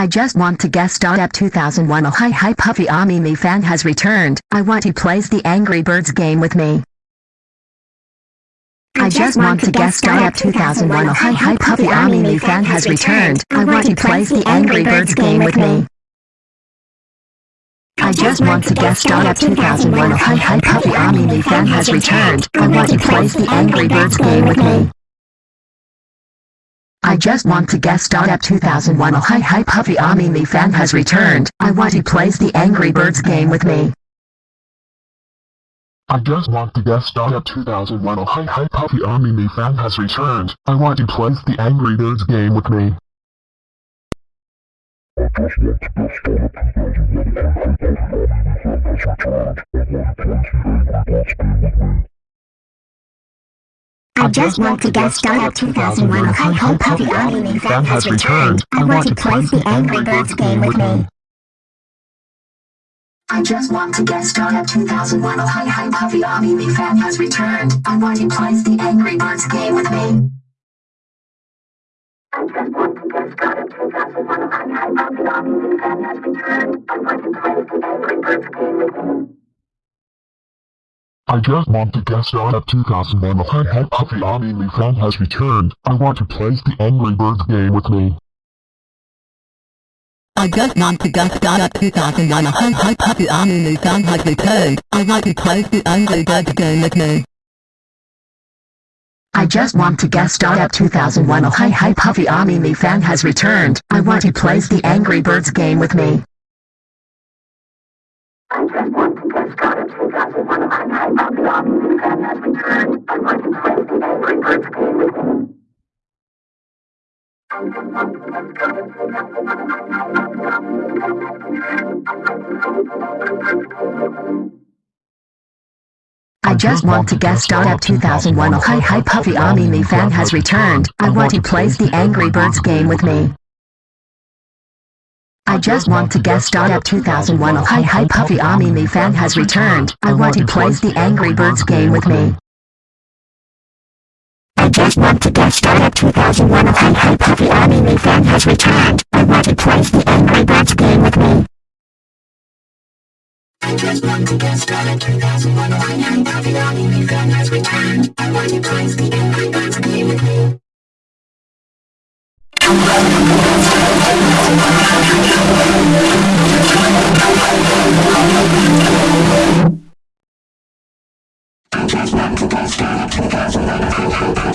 I just want to star at 2001 Oh hi hi Puffy Ami me fan has returned. I want he plays the Angry Birds game with me. I just want to star at 2001 Oh hi hi Puffy Ami me fan has returned. I want he plays the Angry Birds game with me. I just want to star at 2001 Oh hi hi Puffy Ami me fan has returned. I want he plays the Angry Birds game with me. I just want to guest star at 2001 Oh hi hi Puffy Ami me fan has returned. I want to plays the Angry Birds game with me. I just want to guess. star at 2001 Oh hi hi Puffy Army me fan has returned. I want to play the Angry Birds game with me. I just want to guest star at 2001 Oh hi hi Puffy Army me fan has returned. Just want to guest star at 2001 Oh hi hi Puffy Army me fan has returned. I want to play the Angry Birds game with me. I just want to guest star at 2001 Oh hi hi Puffy Ami me fan has returned. I want he plays the Angry Birds game with me. I just want to guest star at 2001 Oh hi hi Puffy Ami me fan has returned. I want he plays the Angry Birds game with me. I just want to guest star at 2001 Oh hi hi Puffy Army me fan has returned. I want to play the Angry Birds game with me. I just want to guest star at 2001 Oh hi hi Puffy Army me fan has returned. I want to play the Angry Birds game with me. I just want to guest star at 2001 Oh hi hi Puffy Ami me fan has returned. I want he plays the Angry Birds game with me. I just want to guest star at 2001 hi hi Puffy Ami me fan has returned. Plays the Angry Birds game with me. I just want to guest star at 2001 Oh hi hi Puffy Ami me fan has returned. I want to plays the Angry Birds game with me. I just want to guest star at 2001 Oh hi hi Puffy Ami me fan has returned. I want he plays the Angry Birds game with me. I just want to guest star 2001 hi hi Puffy Ami me fan has returned. I want he plays the Angry Birds game with me. I just want to guest star at 2001 Oh hi hi Puffy Army me fan has returned. I want to play the Angry Birds game with me. I just want to guest star 2001 Oh hi hi Puffy Ami fan has returned. I want he plays the Angry Birds game with me. Just want to dance, dance, dance, dance, dance, dance, dance, dance,